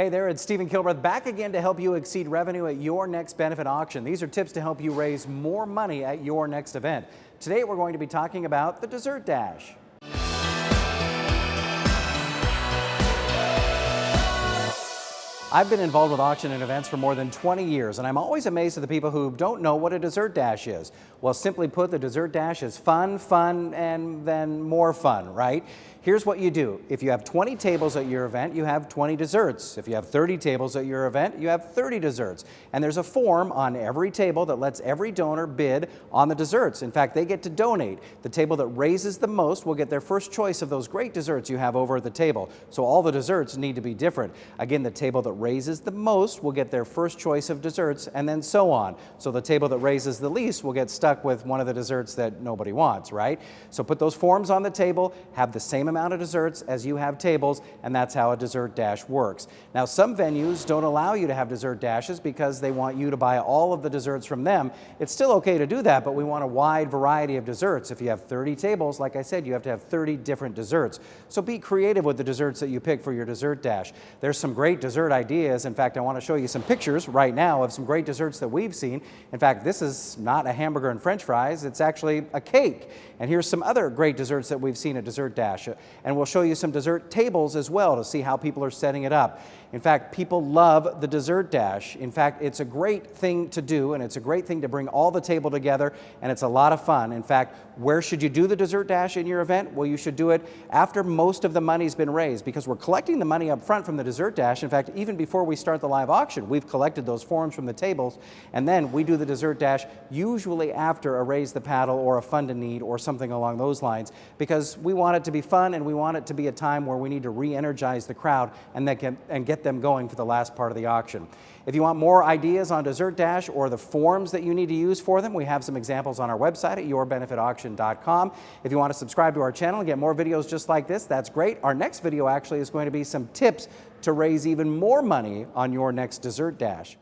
Hey there, it's Stephen Kilbreth back again to help you exceed revenue at your next benefit auction. These are tips to help you raise more money at your next event. Today we're going to be talking about the Dessert Dash. I've been involved with auction and events for more than 20 years, and I'm always amazed at the people who don't know what a dessert dash is. Well, simply put, the dessert dash is fun, fun, and then more fun, right? Here's what you do. If you have 20 tables at your event, you have 20 desserts. If you have 30 tables at your event, you have 30 desserts. And there's a form on every table that lets every donor bid on the desserts. In fact, they get to donate. The table that raises the most will get their first choice of those great desserts you have over at the table. So all the desserts need to be different. Again, the table that raises the most will get their first choice of desserts and then so on. So the table that raises the least will get stuck with one of the desserts that nobody wants, right? So put those forms on the table, have the same amount of desserts as you have tables, and that's how a dessert dash works. Now, some venues don't allow you to have dessert dashes because they want you to buy all of the desserts from them. It's still okay to do that, but we want a wide variety of desserts. If you have 30 tables, like I said, you have to have 30 different desserts. So be creative with the desserts that you pick for your dessert dash. There's some great dessert ideas. In fact, I want to show you some pictures right now of some great desserts that we've seen. In fact, this is not a hamburger and french fries, it's actually a cake. And here's some other great desserts that we've seen at Dessert Dash. And we'll show you some dessert tables as well to see how people are setting it up. In fact, people love the Dessert Dash. In fact, it's a great thing to do and it's a great thing to bring all the table together and it's a lot of fun. In fact, where should you do the Dessert Dash in your event? Well, you should do it after most of the money's been raised because we're collecting the money up front from the Dessert Dash. In fact, even before we start the live auction, we've collected those forms from the tables and then we do the Dessert Dash usually after a Raise the Paddle or a Fund a Need or something along those lines because we want it to be fun and we want it to be a time where we need to re-energize the crowd and, get, and get them going for the last part of the auction. If you want more ideas on Dessert Dash or the forms that you need to use for them, we have some examples on our website at yourbenefitauction.com. If you want to subscribe to our channel and get more videos just like this, that's great. Our next video actually is going to be some tips to raise even more money on your next Dessert Dash.